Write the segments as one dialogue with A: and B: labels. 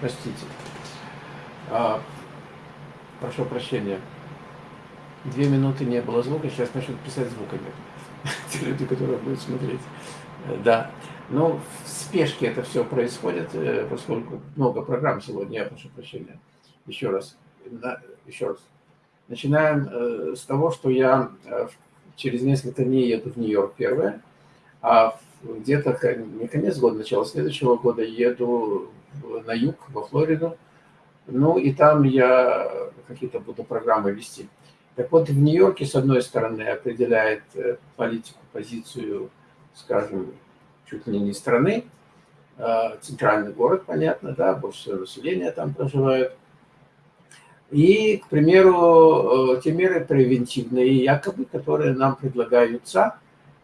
A: Простите. А, прошу прощения. Две минуты не было звука, сейчас начнут писать звуками. Те люди, которые будут смотреть. Да. Ну, в спешке это все происходит, э, поскольку много программ сегодня, я прошу прощения. Еще раз. Еще раз. Начинаем э, с того, что я э, через несколько дней еду в Нью-Йорк первое, а где-то не конец года, начало следующего года еду на юг, во Флориду. Ну и там я какие-то буду программы вести. Так вот, в Нью-Йорке, с одной стороны, определяет э, политику, позицию, скажем, чуть ли не страны, центральный город, понятно, да, больше всего населения там проживает – и, к примеру, э, те меры превентивные, якобы, которые нам предлагаются,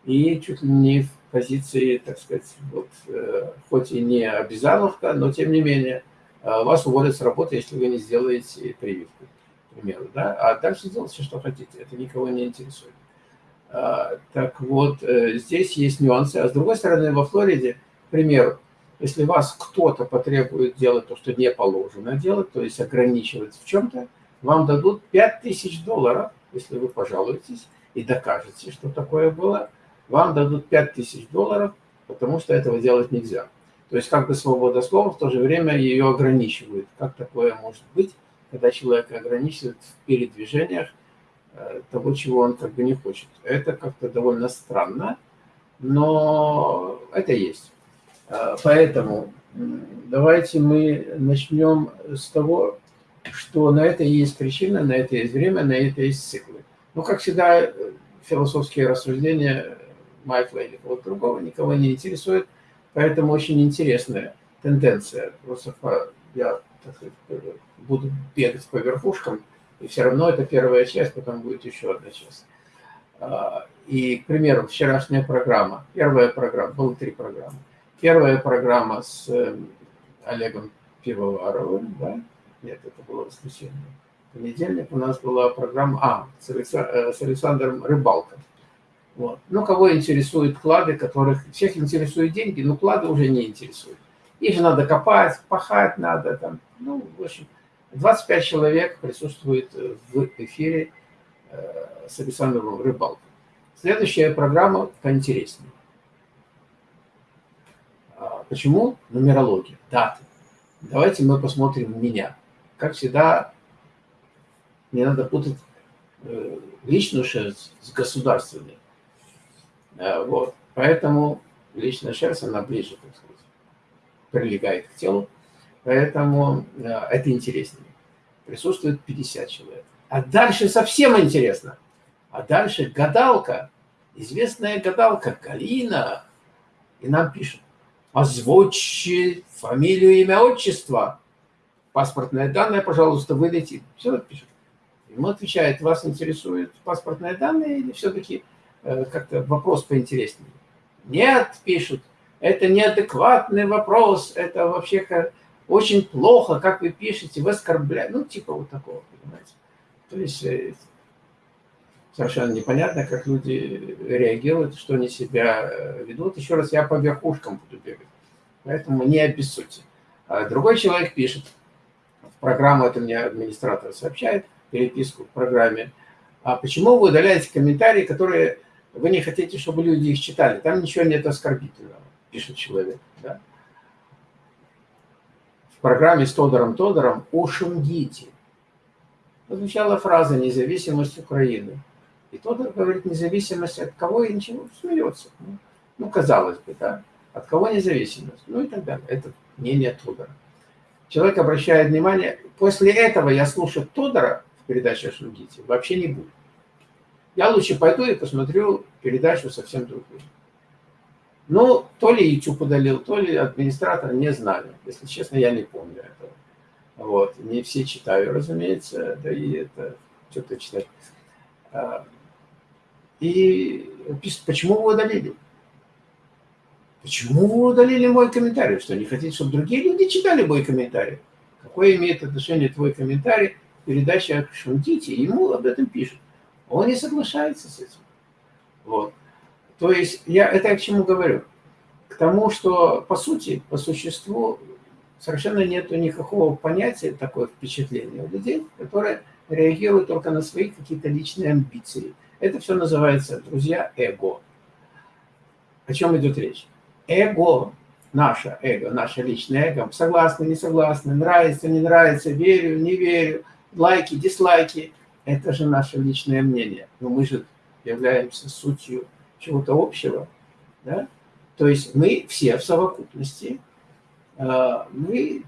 A: и чуть ли не позиции, так сказать, вот, э, хоть и не обязаловка, но тем не менее, э, вас уволят с работы, если вы не сделаете прививку, к примеру. Да? А дальше делайте, что хотите, это никого не интересует. Так вот, здесь есть нюансы. А с другой стороны, во Флориде, к примеру, если вас кто-то потребует делать то, что не положено делать, то есть ограничивать в чем-то, вам дадут 5000 долларов, если вы пожалуетесь и докажете, что такое было, вам дадут 5000 долларов, потому что этого делать нельзя. То есть как бы свобода слова, в то же время ее ограничивают. Как такое может быть, когда человек ограничивает в передвижениях э, того, чего он как бы не хочет. Это как-то довольно странно, но это есть. А, поэтому давайте мы начнем с того, что на это есть причина, на это есть время, на это есть циклы. Ну, как всегда, философские рассуждения Майкла или кого-то другого никого не интересуют, поэтому очень интересная тенденция. Просто я так сказать, буду бегать по верхушкам, и все равно это первая часть, потом будет еще одна часть. А, и, к примеру, вчерашняя программа, первая программа, было три программы. Первая программа с э, Олегом Пивоваровым, да? Нет, это было воскресенье. В понедельник у нас была программа, а, с, э, Александром Рыбалком. Вот. Ну, кого интересуют клады, которых всех интересуют деньги, но клады уже не интересуют. Их же надо копать, пахать надо. Там. Ну, в общем, 25 человек присутствует в эфире э, с Александром Рыбалком. Следующая программа поинтереснее. Почему? Нумерология, даты. Давайте мы посмотрим меня. Как всегда, не надо путать э, личную шерсть с государственной. Вот. Поэтому личная шерсть, она ближе, так сказать, прилегает к телу. Поэтому э, это интереснее. Присутствует 50 человек. А дальше совсем интересно. А дальше гадалка, известная гадалка Галина, и нам пишет, озвучьте фамилию, имя, отчество, паспортные данные, пожалуйста, выдайте. Все пишет. Ему отвечает, вас интересуют паспортные данные или все-таки как-то вопрос поинтереснее? Нет, пишут, это неадекватный вопрос, это вообще очень плохо, как вы пишете, вы оскорбляете. Ну, типа вот такого, понимаете. То есть э, совершенно непонятно, как люди реагируют, что они себя э, ведут. Еще раз, я по верхушкам буду бегать, поэтому не обессудьте. А другой человек пишет, в программу, это мне администратор сообщает, переписку в программе, а почему вы удаляете комментарии, которые вы не хотите, чтобы люди их читали? Там ничего нет оскорбительного, пишет человек. Да? В программе с Тодором Тодором «Ушунгите» звучала фраза «Независимость Украины». И тот говорит, независимость от кого и ничего, смеется. Ну, ну, казалось бы, да. От кого независимость? Ну и так далее. Это мнение Тодора. Человек обращает внимание, после этого я слушать Тодора в передаче о Шунгите вообще не буду. Я лучше пойду и посмотрю передачу совсем другую. Ну, то ли YouTube удалил, то ли администратор, не знаю. Если честно, я не помню этого. Вот. Не все читаю, разумеется, да и это что-то читать. А, и почему вы удалили? Почему вы удалили мой комментарий? Что, не хотите, чтобы другие люди читали мой комментарий? Какое имеет отношение твой комментарий о Шунтите? Ему об этом пишут. Он не соглашается с этим. Вот. То есть, я это я к чему говорю? К тому, что, по сути, по существу, совершенно нет никакого понятия, такое впечатление у людей, которые реагируют только на свои какие-то личные амбиции. Это все называется, друзья, эго. О чем идет речь? Эго, наше эго, наше личное эго, согласны, не согласны, нравится, не нравится, верю, не верю, лайки, дизлайки, это же наше личное мнение. Но мы же являемся сутью чего-то общего. Да? То есть мы все в совокупности, а, мы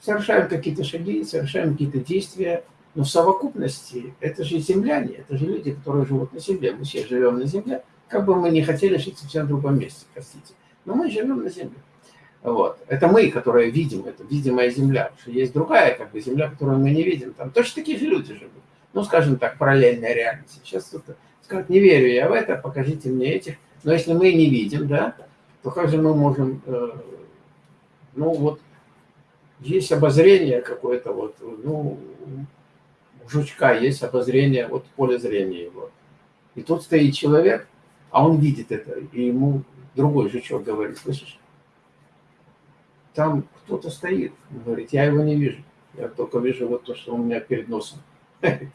A: совершаем какие-то шаги, совершаем какие-то действия, но в совокупности это же земляне, это же люди, которые живут на земле. Мы все живем на земле, как бы мы не хотели жить совсем в другом месте, простите. Но мы живем на земле. Вот. Это мы, которые видим, это видимая земля. Что есть другая как бы, земля, которую мы не видим. Там точно такие же люди живут. Ну, скажем так, параллельная реальность. Сейчас кто-то скажет, не верю я в это, покажите мне этих. Но если мы не видим, да, то как же мы можем, э, ну вот, есть обозрение какое-то, вот, ну, у жучка есть обозрение, вот поле зрения его. И тут стоит человек, а он видит это, и ему другой жучок говорит, слышишь, там кто-то стоит, говорит, я его не вижу, я только вижу вот то, что у меня перед носом.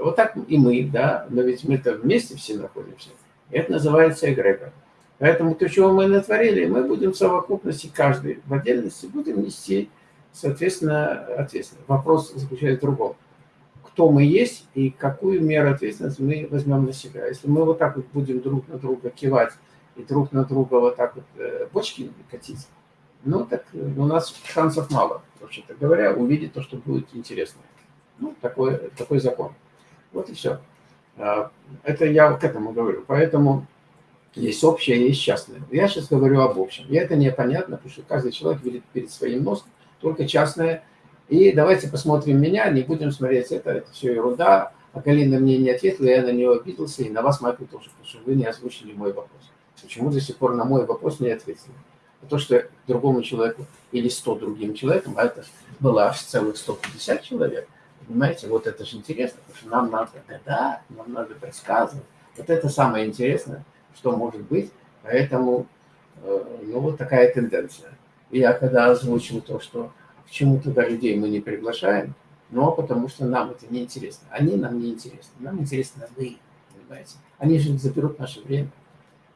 A: Вот так и мы, да, но ведь мы-то вместе все находимся. Это называется эгрегор. Поэтому то, чего мы натворили, мы будем в совокупности, каждый в отдельности, будем нести, соответственно, ответственность. Вопрос заключается в другом. Кто мы есть и какую меру ответственности мы возьмем на себя. Если мы вот так вот будем друг на друга кивать и друг на друга вот так вот э, бочки катить, ну так э, у нас шансов мало, вообще-то говоря, увидеть то, что будет интересно. Ну, такой, такой закон. Вот и все. А, это я к этому говорю. Поэтому есть общее, есть частное. Я сейчас говорю об общем. И это непонятно, потому что каждый человек видит перед своим носом только частное. И давайте посмотрим меня, не будем смотреть это, это все ерунда. А Галина мне не ответила, я на нее обиделся, и на вас, Майкл, тоже, потому что вы не озвучили мой вопрос. Почему до сих пор на мой вопрос не ответили? А то, что другому человеку или 100 другим человекам, а это было аж целых 150 человек, понимаете, вот это же интересно, потому что нам надо гадать, нам надо предсказывать. Вот это самое интересное что может быть. Поэтому, э, ну, вот такая тенденция. И я когда озвучил то, что к чему туда людей мы не приглашаем, но потому что нам это не интересно. Они нам не интересны. Нам интересно вы, понимаете. Они же заберут наше время.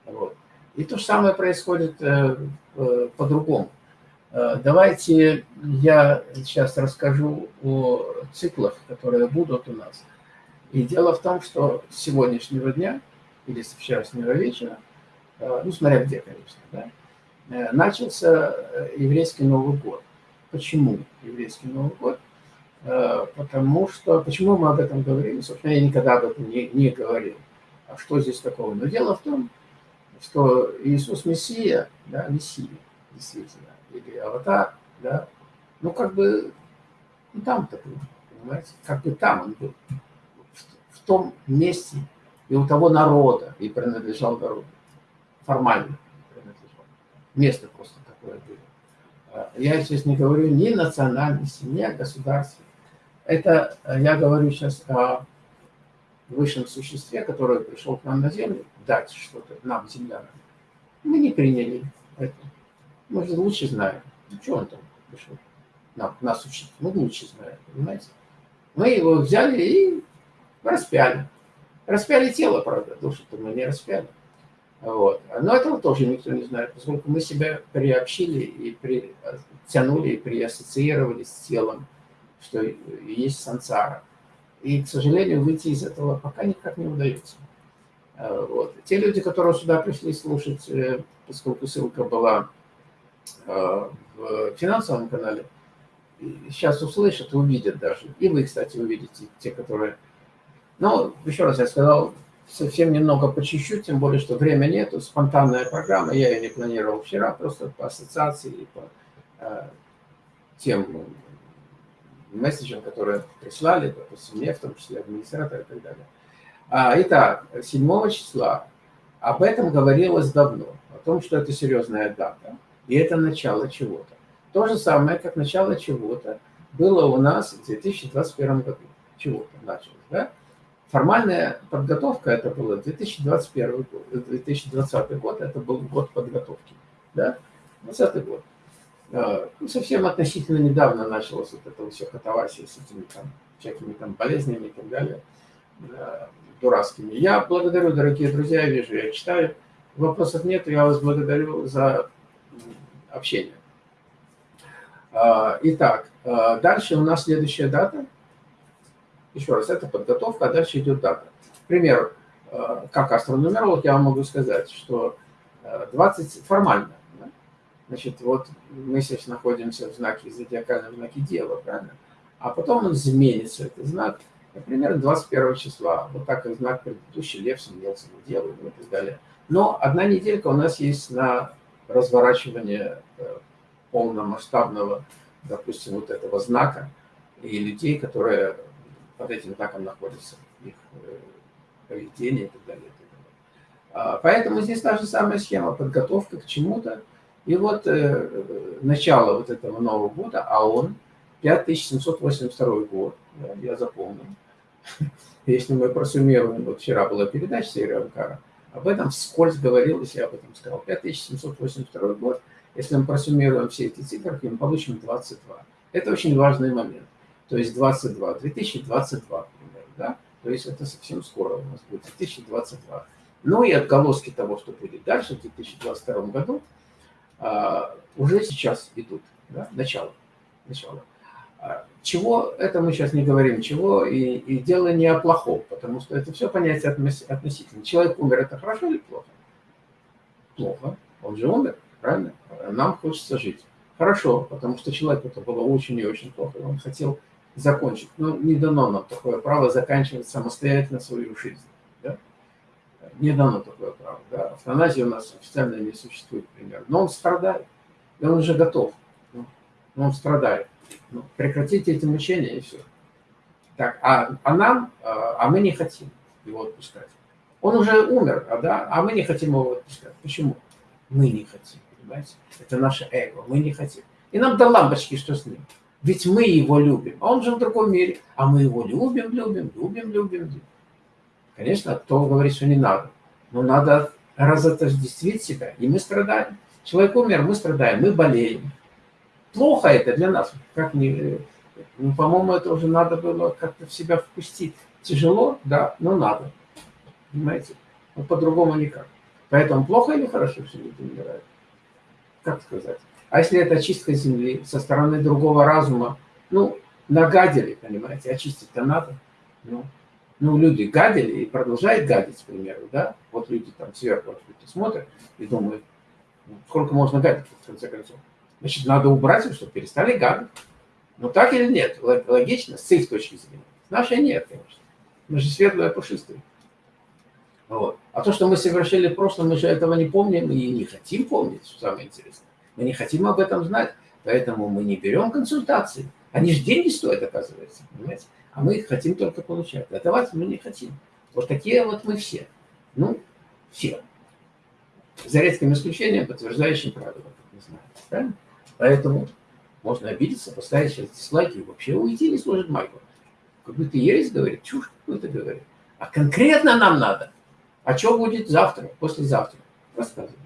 A: Вот. И то же самое происходит э, э, по-другому. Э, давайте я сейчас расскажу о циклах, которые будут у нас. И дело в том, что с сегодняшнего дня или с вчерашнего вечера, э, ну, смотря где, конечно, да, э, начался еврейский Новый год. Почему еврейский Новый год? Потому что, почему мы об этом говорим? Собственно, я никогда об этом не, не говорил. А что здесь такого? Но дело в том, что Иисус Мессия, да, Мессия, действительно, или Аватар, да, ну, как бы, ну, там-то был, понимаете, как бы там он был, в, в том месте, и у того народа, и принадлежал народу. Формально принадлежал. Место просто такое было. А, я сейчас не говорю ни национальности, ни о государстве. Это я говорю сейчас о высшем существе, которое пришел к нам на Землю, дать что-то нам, землянам. Мы не приняли это. Мы же лучше знаем. Ну, что он там пришел? Нам, нас учить. Мы лучше знаем, понимаете? Мы его взяли и распяли. Распяли тело, правда, душу-то мы не распяли. Вот. Но этого тоже никто не знает, поскольку мы себя приобщили и притянули, и приассоциировали с телом, что есть сансара. И, к сожалению, выйти из этого пока никак не удается. А, вот. Те люди, которые сюда пришли слушать, э, поскольку ссылка была в финансовом канале, сейчас услышат, увидят даже. И вы, кстати, увидите, те, которые. Ну, еще раз я сказал, совсем немного по чуть-чуть, тем более, что время нету, спонтанная программа, я ее не планировал вчера, просто по ассоциации и по э, тем месседжам, которые прислали, допустим, мне, в том числе администратор и так далее. А, итак, 7 числа. Об этом говорилось давно, о том, что это серьезная дата, и это начало чего-то. То же самое, как начало чего-то было у нас в 2021 году. Чего-то началось, да? Формальная подготовка это было 2021 год, 2020 год, это был год подготовки, да, 2020 год. э, ну, совсем относительно недавно началось вот это все катавасия с этими там всякими там болезнями и так далее, э, дурацкими. Я благодарю, дорогие друзья, я вижу, я читаю. Вопросов нет, я вас благодарю за общение. А, итак, а, дальше у нас следующая дата. Еще раз, это подготовка, а дальше идет дата. К примеру, а, как астронумеролог я вам могу сказать, что 20 формально. Да? Значит, вот мы сейчас находимся в знаке, зодиакальном знаке Дева, правильно? А потом он изменится, этот знак, например, 21 числа. Вот так как знак предыдущий, Лев сменился в Деву и так далее. Но одна неделька у нас есть на разворачивание э, полномасштабного, допустим, вот этого знака и людей, которые под этим знаком находятся, их э, поведение и так далее. И так далее. А, поэтому здесь та же самая схема, подготовка к чему-то. И вот э, начало вот этого Нового года, а он 5782 год, я запомнил. Если мы просуммируем, вот вчера была передача серии Амкара, об этом вскользь говорилось, я об этом сказал. 5782 год – если мы просуммируем все эти цифры, мы получим 22. Это очень важный момент. То есть 22, 2022, например, да? То есть это совсем скоро у нас будет 2022. Ну и отголоски того, что будет дальше в 2022 году, а, уже сейчас идут. Да? Начало. Начало. Чего, это мы сейчас не говорим, чего, и, и дело не о плохом, потому что это все понятие относительно. Человек умер, это хорошо или плохо? Плохо. Он же умер правильно? Нам хочется жить. Хорошо, потому что человеку это было очень и очень плохо, он хотел закончить. Но не дано нам такое право заканчивать самостоятельно свою жизнь. Да? Не дано такое право. Да? Автоназии у нас официально не существует, пример. Но он страдает, и он уже готов. Ну, но он страдает. Ну, прекратите эти мучения, и все. Так, а, а нам, а, а мы не хотим его отпускать. Он уже умер, а, да, а мы не хотим его отпускать. Почему? Мы не хотим понимаете? Это наше эго, мы не хотим. И нам до лампочки, что с ним. Ведь мы его любим, а он же в другом мире. А мы его любим, любим, любим, любим. Конечно, кто говорит, что не надо. Но надо разотождествить себя, и мы страдаем. Человек умер, мы страдаем, мы болеем. Плохо это для нас. Как не, ну, по-моему, это уже надо было как-то в себя впустить. Тяжело, да, но надо. Понимаете? Но по-другому никак. Поэтому плохо или хорошо, что люди умирают? как сказать, а если это очистка земли со стороны другого разума, ну, нагадили, понимаете, очистить-то надо. Ну, ну, люди гадили и продолжают гадить, к примеру, да? Вот люди там сверху смотрят и думают, ну, сколько можно гадить, в конце концов. Значит, надо убрать их, чтобы перестали гадить. Ну, так или нет? Логично, с их точки зрения. С нашей нет, конечно. Мы же светлые, пушистые. Вот. А то, что мы совершили в прошлом, мы же этого не помним и не хотим помнить, что самое интересное. Мы не хотим об этом знать, поэтому мы не берем консультации. Они же деньги стоят, оказывается, понимаете? А мы их хотим только получать. А давать мы не хотим. Вот такие вот мы все. Ну, все. За редким исключением, подтверждающим правила, как мы. Правильно? Поэтому можно обидеться, поставить сейчас дизлайки и вообще уйти не служит майку. Как будто ересь говорит, чушь какую-то говорит. А конкретно нам надо а что будет завтра, послезавтра? Рассказываю.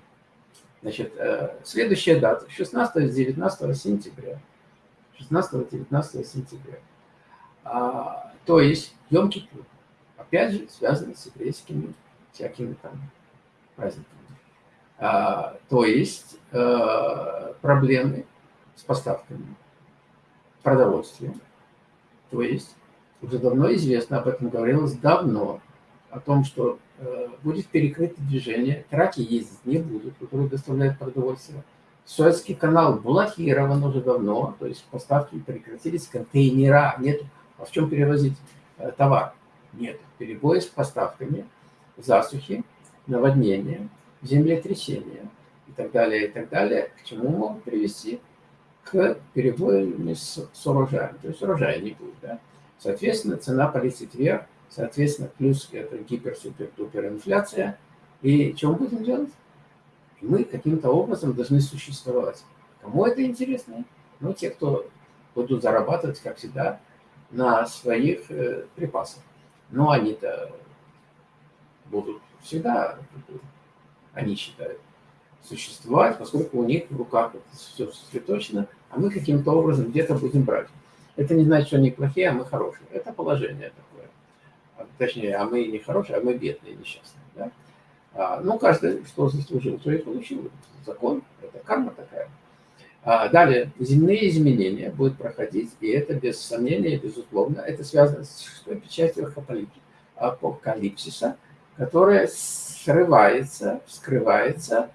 A: Значит, э, следующая дата, 16-19 сентября. 16-19 сентября. А, то есть Йом Кипур. Опять же, связано с еврейскими всякими там праздниками. А, то есть а, проблемы с поставками продовольствия. То есть уже давно известно, об этом говорилось давно, о том, что э, будет перекрыто движение, траки ездить не будут, которые доставляют продовольствие. Суэцкий канал блокирован уже давно, то есть поставки прекратились, контейнера нет. А в чем перевозить э, товар? Нет. Перебои с поставками, засухи, наводнения, землетрясения и так далее, и так далее, к чему могут привести? К перебоям с, с урожаем. То есть урожая не будет. Да? Соответственно, цена полетит вверх, Соответственно, плюс это гипер-супер-дупер инфляция. И что мы будем делать? Мы каким-то образом должны существовать. Кому это интересно? Ну, те, кто будут зарабатывать, как всегда, на своих э, припасах. Но они-то будут всегда, они считают, существовать, поскольку у них в руках это все сосредоточено, а мы каким-то образом где-то будем брать. Это не значит, что они плохие, а мы хорошие. Это положение такое. А, точнее, а мы не хорошие, а мы бедные, несчастные. Да? А, ну, каждый, что заслужил, то и получил. Закон, это карма такая. А, далее, земные изменения будут проходить, и это без сомнения, безусловно, это связано с шестой печатью апокалипсиса, которая срывается, вскрывается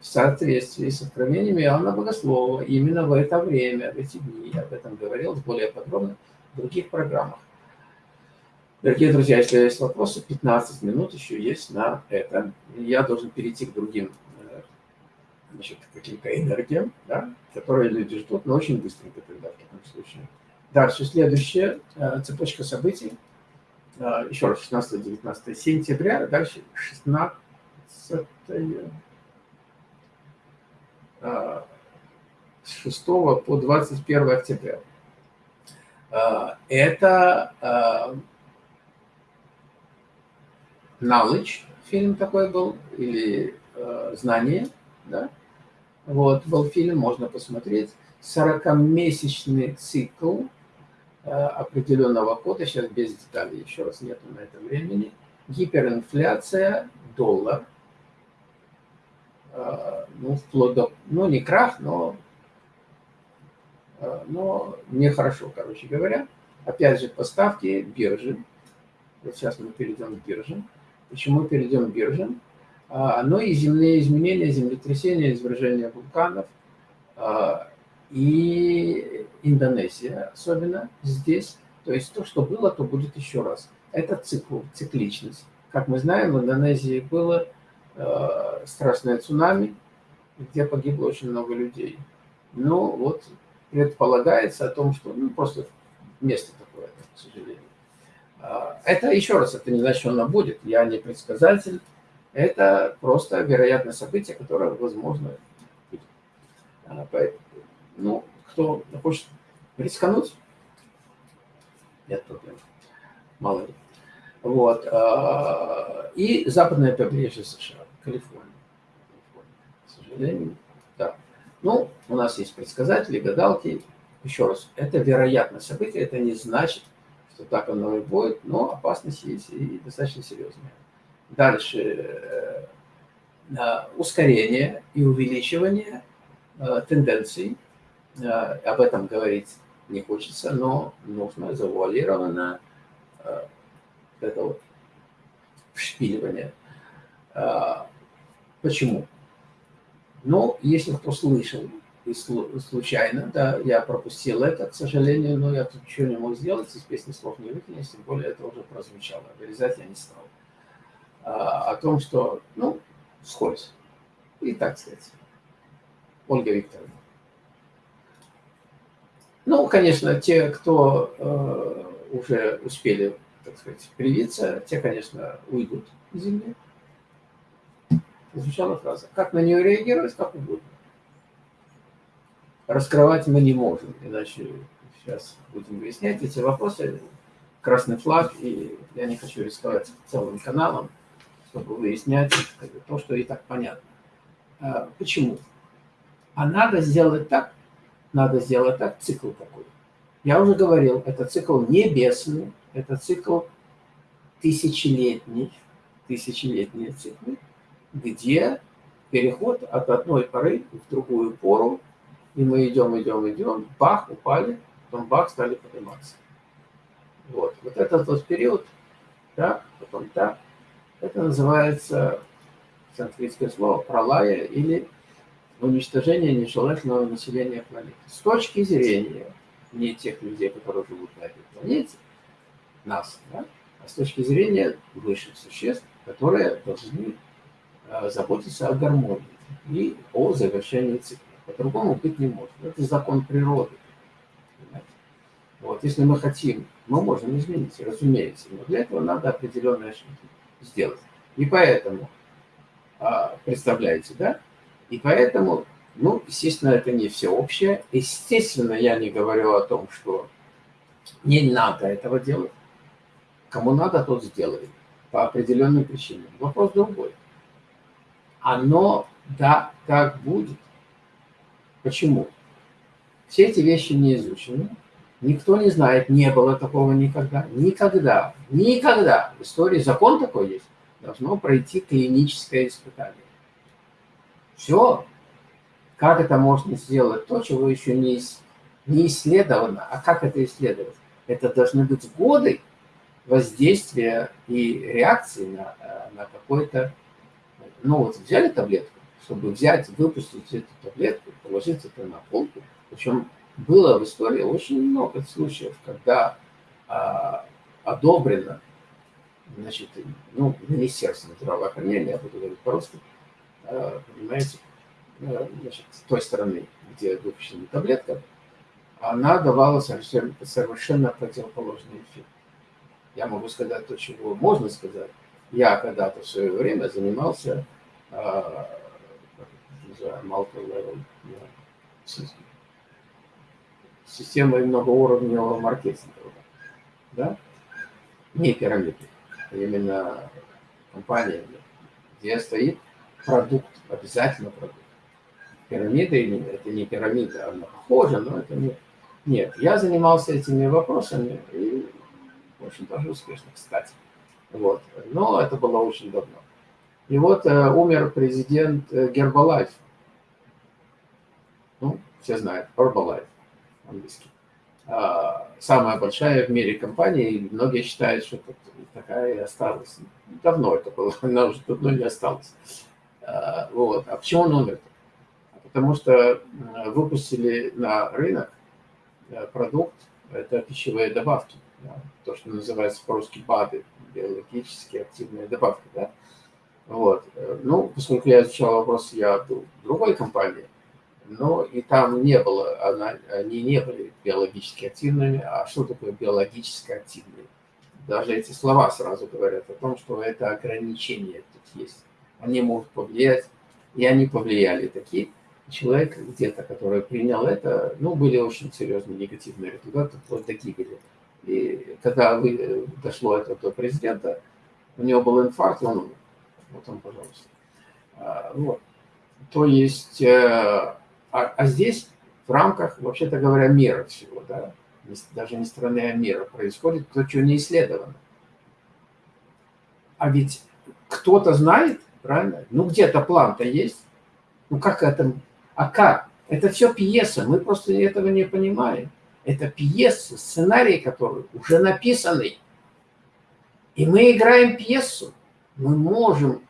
A: в соответствии с откровениями Иоанна Богослова именно в это время, в эти дни. Я об этом говорил более подробно в других программах. Дорогие друзья, если есть вопросы, 15 минут еще есть на это. Я должен перейти к другим значит, каким-то энергиям, да, которые люди ждут, но очень быстренько тогда в таком случае. Дальше, следующая э, цепочка событий. Э, еще раз, 16-19 сентября, дальше 16 э, с 6 по 21 октября. Это knowledge, фильм такой был, или знание, да, вот, был фильм, можно посмотреть. 40-месячный цикл определенного кода, сейчас без деталей, еще раз нету на это времени. Гиперинфляция, доллар, э, ну, вплоть до, ну, не крах, но, э, но нехорошо, короче говоря. Опять же, поставки биржи. Вот сейчас мы перейдем к биржам. Почему перейдем к биржам? А, но и земные изменения, землетрясения, извержения вулканов. А, и Индонезия особенно здесь. То есть то, что было, то будет еще раз. Это цикл, цикличность. Как мы знаем, в Индонезии было а, страшное цунами, где погибло очень много людей. Но вот предполагается о том, что ну, просто место такое, к сожалению. Это еще раз, это не значит, что оно будет. Я не предсказатель, это просто вероятное событие, которое возможно быть. Ну, кто хочет рискануть, нет проблем. Мало ли. Вот. А, и западное побережье США, Калифорния. К сожалению, да. Ну, у нас есть предсказатели, гадалки. Еще раз, это вероятное событие, это не значит, что так оно и будет, но опасность есть и достаточно серьезная. Дальше э, ускорение и увеличивание э, тенденций. Э, об этом говорить не хочется, но нужно завуалированно это вот вшпиливание. Почему? Ну, если кто слышал и случайно, да, я пропустил это, к сожалению, но я тут ничего не мог сделать, из песни слов не выкинешь, тем более это уже прозвучало. Вырезать я не стал. О том, что, ну, вскользь. И так сказать. Ольга Викторовна. Ну, конечно, те, кто э, уже успели, так сказать, привиться, те, конечно, уйдут из земли. Звучала фраза. Как на нее реагировать, как угодно. Раскрывать мы не можем, иначе сейчас будем выяснять эти вопросы. Красный флаг, и я не хочу рисковать целым каналом чтобы выяснять то, что и так понятно. А, почему? А надо сделать так, надо сделать так, цикл такой. Я уже говорил, это цикл небесный, это цикл тысячелетний, тысячелетние циклы, где переход от одной поры в другую пору, и мы идем, идем, идем, бах, упали, потом бах, стали подниматься. Вот, вот этот вот период, да, потом так, это называется санскритское слово пролая или уничтожение нежелательного населения планеты. С точки зрения не тех людей, которые живут на этой планете, нас, да, а с точки зрения высших существ, которые должны э, заботиться о гармонии и о завершении цикла. По-другому быть не может. Это закон природы. Вот, если мы хотим, мы можем изменить, разумеется, но для этого надо определенные ошибки сделать. И поэтому, а, представляете, да? И поэтому, ну, естественно, это не всеобщее. Естественно, я не говорю о том, что не надо этого делать. Кому надо, тот сделает. По определенным причинам. Вопрос другой. Оно Да, так будет. Почему? Все эти вещи не изучены. Никто не знает, не было такого никогда. Никогда, никогда в истории закон такой есть. Должно пройти клиническое испытание. Все. Как это можно сделать? То, чего еще не, не исследовано. А как это исследовать? Это должны быть годы воздействия и реакции на, э, на какой-то... Ну вот взяли таблетку, чтобы взять, выпустить эту таблетку, положить это на полку. Причем было в истории очень много случаев, когда а, одобрено, значит, ну, Министерство здравоохранения, я буду говорить по-русски, понимаете, значит, с той стороны, где выпущена таблетка, она давала совершенно, совершенно противоположный эффект. Я могу сказать то, чего можно сказать. Я когда-то в свое время занимался а, системой многоуровневого маркетинга. Да? Не пирамиды, а именно компания, где стоит продукт, обязательно продукт. Пирамида – это не пирамида, она похожа, но это не... Нет, я занимался этими вопросами, и очень даже успешно, кстати. Вот. Но это было очень давно. И вот э, умер президент э, Гербалайф. Ну, все знают, Herbalife английский. А, самая большая в мире компания, и многие считают, что такая и осталась. Давно это было, она уже давно не осталась. А, вот. А почему он умер? Потому что выпустили на рынок э, продукт, это пищевые добавки, да, то, что называется по-русски БАДы, биологически активные добавки. Да. Вот. Ну, поскольку я изучал вопрос, я был в другой компании, но и там не было, она, они не были биологически активными. А что такое биологически активные? Даже эти слова сразу говорят о том, что это ограничения тут есть. Они могут повлиять, и они повлияли. Такие человек где-то, который принял это, ну, были очень серьезные негативные результаты, вплоть до гибели. И когда вы, дошло это до президента, у него был инфаркт, он. Вот он, пожалуйста. А, вот. То есть э, а, а здесь в рамках, вообще-то говоря, мира всего, да, даже не страны, а мира, происходит то, что не исследовано. А ведь кто-то знает, правильно? Ну, где-то план-то есть. Ну, как это? А как? Это все пьеса, мы просто этого не понимаем. Это пьеса, сценарий, который уже написанный. И мы играем пьесу. Мы можем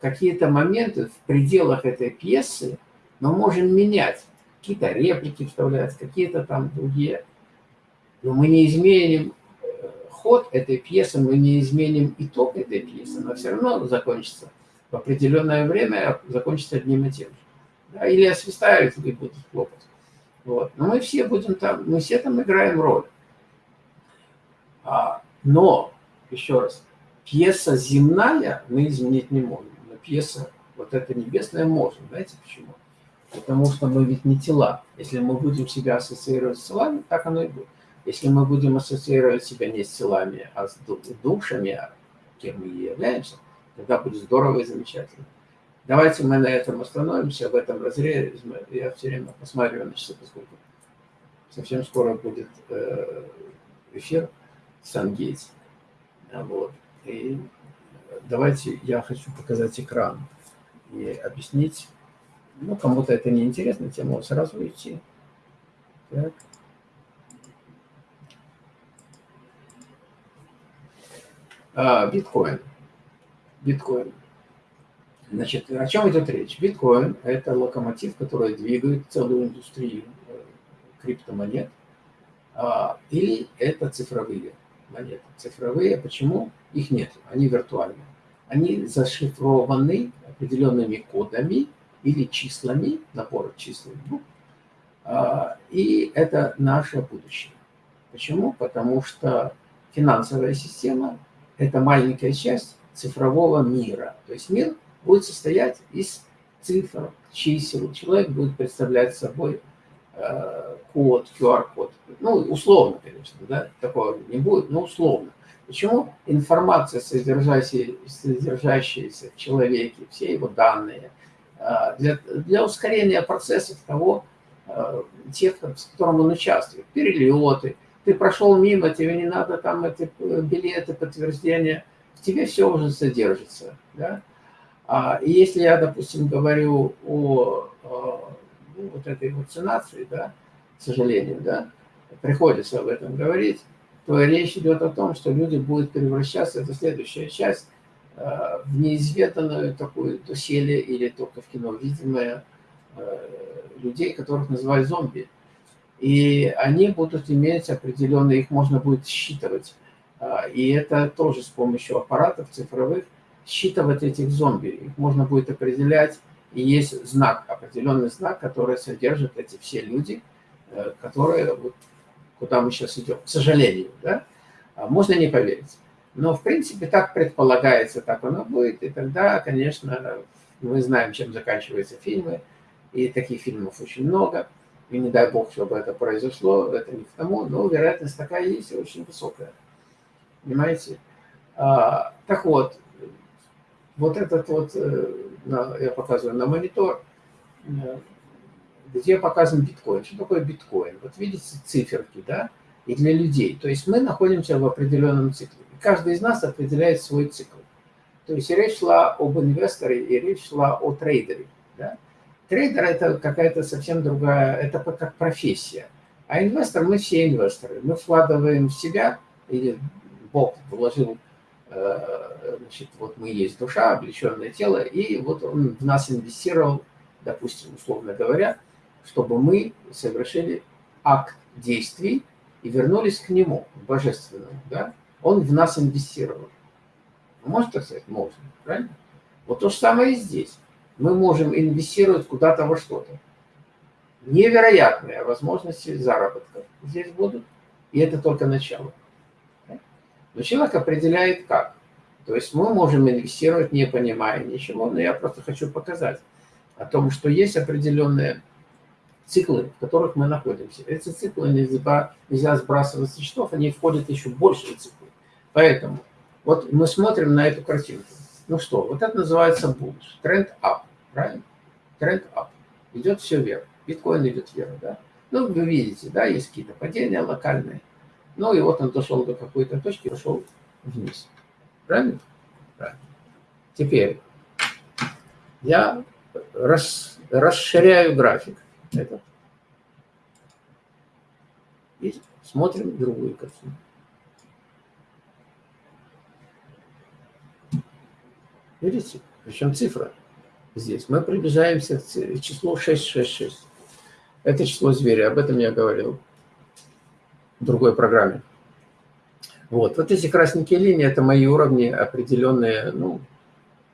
A: какие-то моменты в пределах этой пьесы мы можем менять, какие-то реплики вставлять, какие-то там другие. Но мы не изменим э, ход этой пьесы, мы не изменим итог этой пьесы, но все равно закончится в определенное время, закончится одним и тем же. Да, или освистают, или будут хлопать. Вот. Но мы все будем там, мы все там играем роль. А, но, еще раз, пьеса земная мы изменить не можем, но пьеса вот эта небесная можем. Знаете почему? Потому что мы ведь не тела. Если мы будем себя ассоциировать с телами, так оно и будет. Если мы будем ассоциировать себя не с телами, а с душами, кем мы и являемся, тогда будет здорово и замечательно. Давайте мы на этом остановимся, в этом разрезе. Я все время посматриваю на часы, поскольку совсем скоро будет э, эфир Сангейтс. Вот. И давайте я хочу показать экран и объяснить, ну, кому-то это не интересно, тема сразу идти. Так. А, биткоин. Биткоин. Значит, о чем идет речь? Биткоин – это локомотив, который двигает целую индустрию э, криптомонет. А, или это цифровые монеты. Цифровые, почему? Их нет, они виртуальные. Они зашифрованы определенными кодами, или числами, набор чисел групп, а, и это наше будущее. Почему? Потому что финансовая система – это маленькая часть цифрового мира. То есть мир будет состоять из цифр, чисел. Человек будет представлять собой э, код, QR-код. Ну, условно, конечно, да, такого не будет, но условно. Почему? Информация, содержащаяся, содержащаяся в человеке, все его данные – а, для, для ускорения процессов того, а, тех, с которым он участвует. Перелеты, ты прошел мимо, тебе не надо там эти э, билеты, подтверждения, в тебе все уже содержится. Да? А, и если я, допустим, говорю о, о ну, вот этой вакцинации, да, к сожалению, да, приходится об этом говорить, то речь идет о том, что люди будут превращаться, это следующая часть, э, в неизведанную такую доселе или только в кино видимое э, людей, которых называют зомби. И они будут иметь определенные, их можно будет считывать. Э, и это тоже с помощью аппаратов цифровых, считывать этих зомби. Их можно будет определять, и есть знак, определенный знак, который содержит эти все люди, которые вот куда мы сейчас идем, к сожалению, да, а можно не поверить. Но, в принципе, так предполагается, так оно будет, и тогда, конечно, мы знаем, чем заканчиваются фильмы, и таких фильмов очень много, и не дай бог, чтобы это произошло, это не к тому, но вероятность такая есть, и очень высокая. Понимаете? А, так вот, вот этот вот, э, я показываю на монитор, э, где показан биткоин. Что такое биткоин? Вот видите циферки, да? И для людей. То есть мы находимся в определенном цикле. Каждый из нас определяет свой цикл. То есть речь шла об инвесторе и речь шла о трейдере. Да? Трейдер – это какая-то совсем другая, это как профессия. А инвестор – мы все инвесторы. Мы вкладываем в себя, или Бог вложил, э, значит, вот мы есть душа, облеченное тело, и вот он в нас инвестировал, допустим, условно говоря, чтобы мы совершили акт действий и вернулись к нему, к божественному. Да? Он в нас инвестировал. Можно так сказать? Можно. Правильно? Вот то же самое и здесь. Мы можем инвестировать куда-то во что-то. Невероятные возможности заработка здесь будут. И это только начало. Но человек определяет как. То есть мы можем инвестировать, не понимая ничего, но я просто хочу показать о том, что есть определенные циклы, в которых мы находимся. Эти циклы нельзя, нельзя сбрасывать со счетов, они входят еще в большие циклы. Поэтому вот мы смотрим на эту картинку. Ну что, вот это называется bullish, тренд up, правильно? Тренд up. Идет все вверх. Биткоин идет вверх, да? Ну, вы видите, да, есть какие-то падения локальные. Ну, и вот он дошел до какой-то точки, пошел вниз. Правильно? Правильно. Теперь я рас, расширяю график этот. И смотрим другую картину. Видите? Причем цифра здесь. Мы приближаемся к числу 666. Это число зверя, об этом я говорил другой программе. Вот, вот эти красненькие линии, это мои уровни определенные, ну,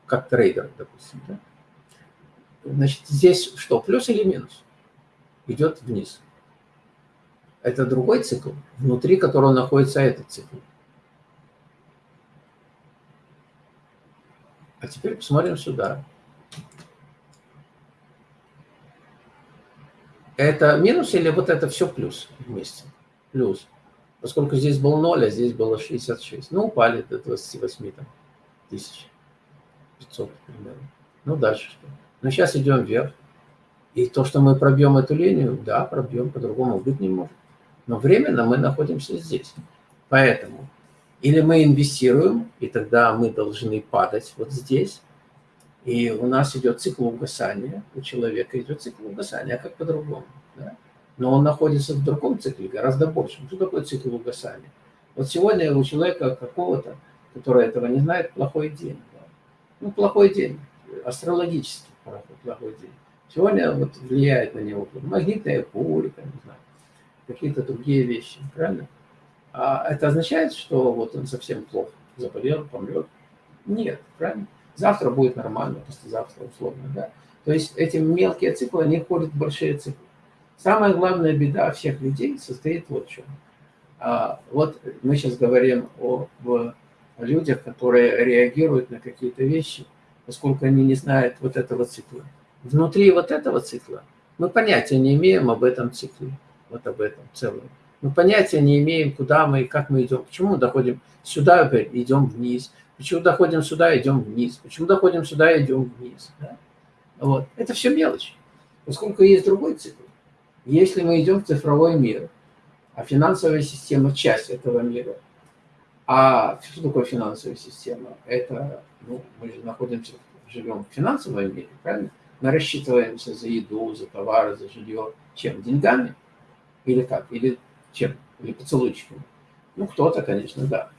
A: как трейдер, допустим. Да? Значит, здесь что, плюс или минус? идет вниз. Это другой цикл, внутри которого находится этот цикл. А теперь посмотрим сюда. Это минус или вот это все плюс вместе? Плюс. Поскольку здесь был 0, а здесь было 66. Ну, упали до 28 там, тысяч. 500 примерно. Ну, дальше что? Ну, сейчас идем вверх. И то, что мы пробьем эту линию, да, пробьем, по-другому быть не может. Но временно мы находимся здесь. Поэтому или мы инвестируем, и тогда мы должны падать вот здесь, и у нас идет цикл угасания, у человека идет цикл угасания, а как по-другому. Да? Но он находится в другом цикле, гораздо больше. Что такое цикл угасания? Вот сегодня у человека какого-то, который этого не знает, плохой день. Да? Ну, плохой день, астрологический плохой день. Сегодня вот влияет на него магнитная буря, не знаю, какие-то другие вещи, правильно? А это означает, что вот он совсем плохо заболел, помрет? Нет, правильно? Завтра будет нормально, послезавтра условно, да? То есть эти мелкие циклы, они входят в большие циклы. Самая главная беда всех людей состоит вот в чем. А, вот мы сейчас говорим о, о людях, которые реагируют на какие-то вещи, поскольку они не знают вот этого цикла внутри вот этого цикла мы понятия не имеем об этом цикле, вот об этом целом. Мы понятия не имеем, куда мы и как мы идем. Почему мы доходим сюда, идем вниз. Почему доходим сюда, идем вниз. Почему доходим сюда, идем вниз. Да? Вот. Это все мелочь. Поскольку есть другой цикл. Если мы идем в цифровой мир, а финансовая система – часть этого мира, а что такое финансовая система? Это, ну, мы же находимся, живем в финансовом мире, правильно? Мы рассчитываемся за еду, за товары, за жилье. Чем? Деньгами? Или как? Или чем? Или поцелуйчиками? Ну, кто-то, конечно, да.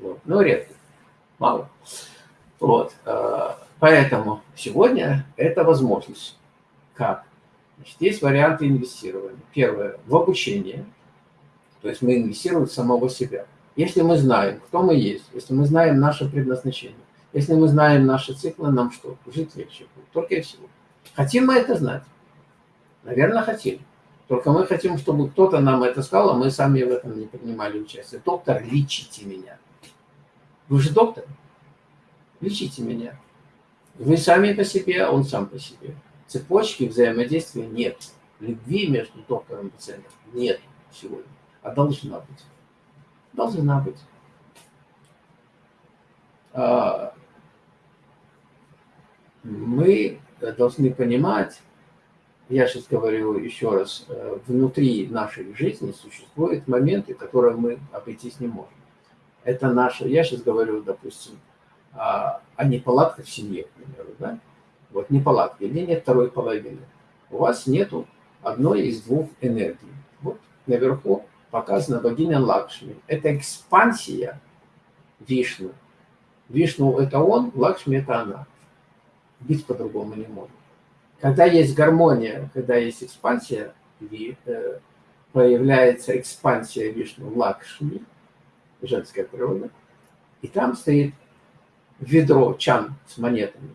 A: Вот. Но редко. Мало. Вот. Э, поэтому сегодня это возможность. Как? Значит, есть варианты инвестирования. Первое – в обучение. То есть мы инвестируем самого себя. Если мы знаем, кто мы есть, если мы знаем наше предназначение, если мы знаем наши циклы, нам что? Жить легче будет. Только и всего. Хотим мы это знать? Наверное, хотим. Только мы хотим, чтобы кто-то нам это сказал, а мы сами в этом не принимали участие. Доктор, лечите меня. Вы же доктор. Лечите меня. Вы сами по себе, а он сам по себе. Цепочки взаимодействия нет. Любви между доктором и пациентом нет сегодня. А должна быть. Должна быть. А, мы должны понимать, я сейчас говорю еще раз, э, внутри нашей жизни существуют моменты, которые мы обойтись не можем. Это наше, я сейчас говорю, допустим, о неполадках в семье, к примеру, да? Вот неполадки, нет второй половины. У вас нету одной из двух энергий. Вот наверху показана богиня Лакшми. Это экспансия Вишну. Вишну – это он, Лакшми – это она. Быть по-другому не может. Когда есть гармония, когда есть экспансия, э, появляется экспансия Вишну Лакшми, женская природа, и там стоит ведро, чан с монетами.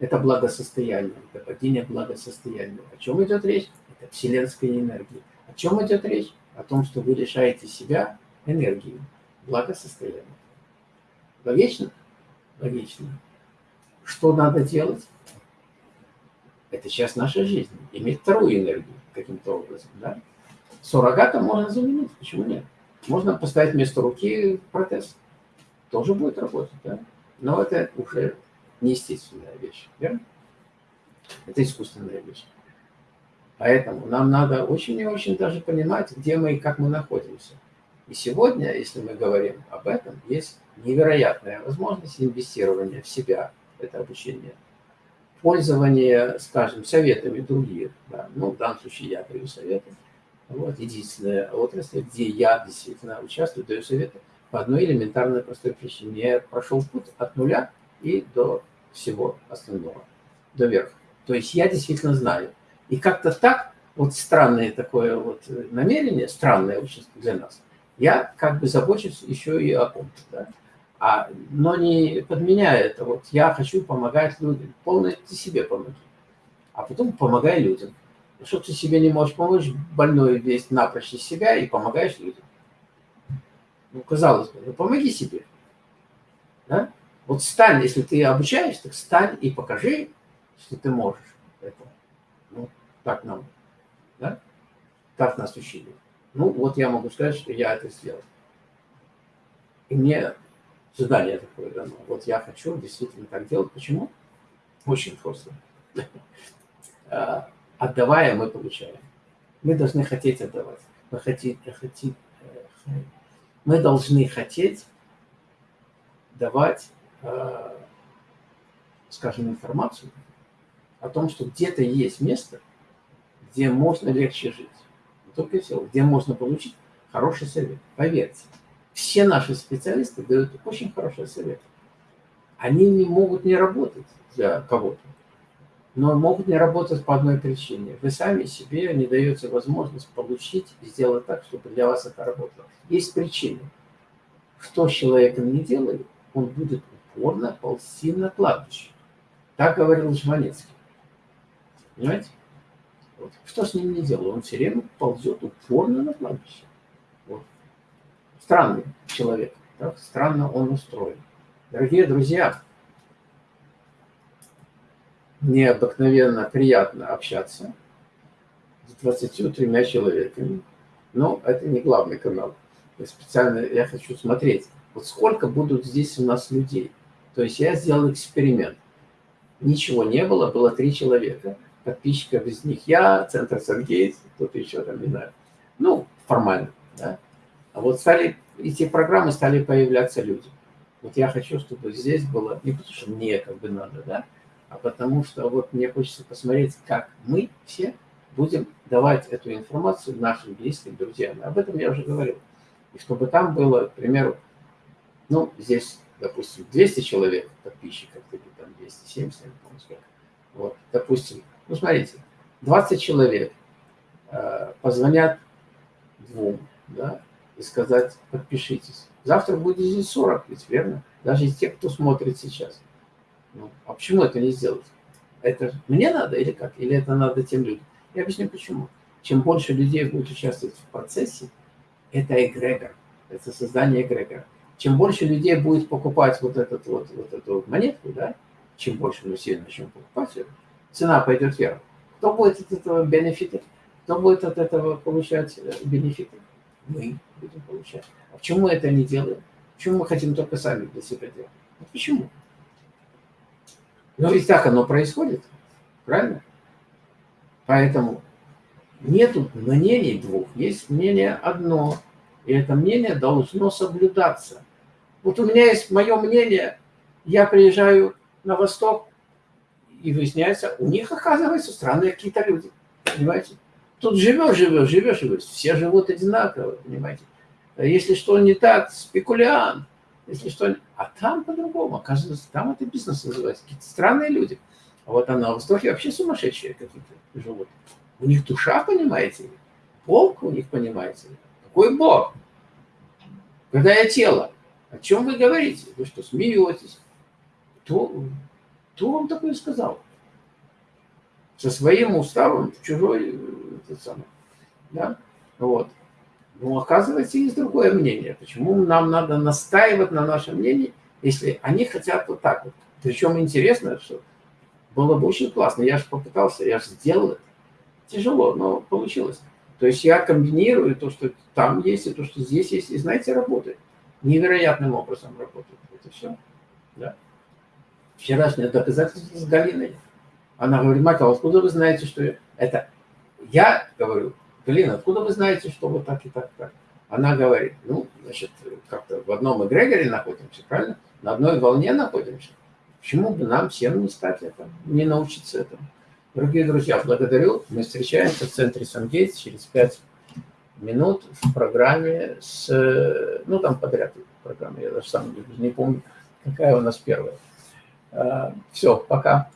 A: Это благосостояние, это падение благосостояния. О чем идет речь? Это вселенская энергия. О чем идет речь? О том, что вы лишаете себя энергии, благосостояния. Логично? Логично. Что надо делать? Это сейчас наша жизнь. Иметь вторую энергию каким-то образом. Да? Суррогатом можно заменить. Почему нет? Можно поставить вместо руки протез. Тоже будет работать. Да? Но это уже неестественная вещь. Верно? Это искусственная вещь. Поэтому нам надо очень и очень даже понимать, где мы и как мы находимся. И сегодня, если мы говорим об этом, есть невероятная возможность инвестирования в себя, это обучение, пользование, скажем, советами других. Да. Ну, в данном случае я даю советы. Вот, единственная отрасль, где я действительно участвую, даю советы по одной элементарной простой причине. Я прошел путь от нуля и до всего остального, до верха. То есть я действительно знаю. И как-то так, вот странное такое вот намерение, странное очень для нас, я как бы забочусь еще и о ком-то, да? а, но не подменяя это. Вот я хочу помогать людям. Полностью себе помоги, а потом помогай людям. Что ты себе не можешь помочь, больной весь напрочь из себя и помогаешь людям. Ну, казалось бы, ну помоги себе. Да? Вот стань, если ты обучаешь, так стань и покажи, что ты можешь это. Ну, так нам, да? Так нас учили. Ну, вот я могу сказать, что я это сделал. И мне задание такое дано. Вот я хочу действительно так делать. Почему? Очень просто. А, отдавая, мы получаем. Мы должны хотеть отдавать. Мы, хотим, хотим, э, мы должны хотеть давать скажем, информацию о том, что где-то есть место, где можно легче жить. только и все, где можно получить хороший совет. Поверьте, все наши специалисты дают очень хороший совет. Они не могут не работать для кого-то, но могут не работать по одной причине. Вы сами себе не даете возможность получить и сделать так, чтобы для вас это работало. Есть причины. Что с человеком не делает, он будет упорно ползти на кладбище. Так говорил Жванецкий. Понимаете? Вот. Что с ним не делал? Он все время ползет упорно на кладбище. Вот. Странный человек. Так? Странно он устроен. Дорогие друзья, необыкновенно приятно общаться с 23 человеками, но это не главный канал. Специально я хочу смотреть, вот сколько будут здесь у нас людей. То есть я сделал эксперимент. ничего не было, было три человека. Подписчиков из них я, Центр Сангейтс, кто-то еще там, не знаю. Ну, формально, да. А вот стали, эти программы стали появляться люди. Вот я хочу, чтобы здесь было, не потому что мне как бы надо, да, а потому что вот мне хочется посмотреть, как мы все будем давать эту информацию нашим близким друзьям. Об этом я уже говорил. И чтобы там было, к примеру, ну, здесь, допустим, 200 человек подписчиков, или там 270, не помню сколько. Вот, допустим, ну, смотрите, 20 человек э, позвонят двум, да, и сказать, подпишитесь. Завтра будет здесь 40, ведь верно? Даже из тех, кто смотрит сейчас. Ну, а почему это не сделать? Это мне надо или как? Или это надо тем людям? Я объясню почему. Чем больше людей будет участвовать в процессе, это эгрегор, это создание эгрегора. Чем больше людей будет покупать вот, этот, вот, вот эту вот монетку, да, чем больше все начнем покупать, цена пойдет вверх. Кто будет от этого бенефитить? Кто будет от этого получать э, бенефиты? Мы будем получать. А почему мы это не делаем? Почему мы хотим только сами для себя делать? Вот почему? Но ведь так оно происходит, правильно? Поэтому нету мнений двух, есть мнение одно. И это мнение должно соблюдаться. Вот у меня есть мое мнение, я приезжаю на восток, и выясняется, у них, оказывается, странные какие-то люди, понимаете? Тут живешь, живешь, живешь, живешь, все живут одинаково, понимаете? Если что не так, спекулянт, если что... А там по-другому, оказывается, там это бизнес называется, какие-то странные люди. А вот она на Востоке вообще сумасшедшие какие-то живут. У них душа, понимаете ли? Бог у них, понимаете? Какой Бог? Когда я тело? О чем вы говорите? Вы что, смеетесь? Кто, кто вам такое сказал? Со своим уставом чужой, этот самый, да? Вот. Но оказывается, есть другое мнение. Почему нам надо настаивать на нашем мнении, если они хотят вот так вот? Причем интересно, что было бы очень классно. Я же попытался, я же сделал это. Тяжело, но получилось. То есть я комбинирую то, что там есть, и то, что здесь есть, и, знаете, работает. Невероятным образом работает. Это все. Да. Вчерашнее доказательство с Галиной. Она говорит, Майкл, откуда вы знаете, что это... Я говорю, Галина, откуда вы знаете, что вот так и так, так? Она говорит, ну, значит, как-то в одном эгрегоре находимся, правильно? На одной волне находимся. Почему бы нам всем не стать этому, не научиться этому? Дорогие друзья, благодарю. Мы встречаемся в центре Сангейтс через пять минут в программе с... Ну, там подряд программа, я даже сам не помню, какая у нас первая. А, Все, пока.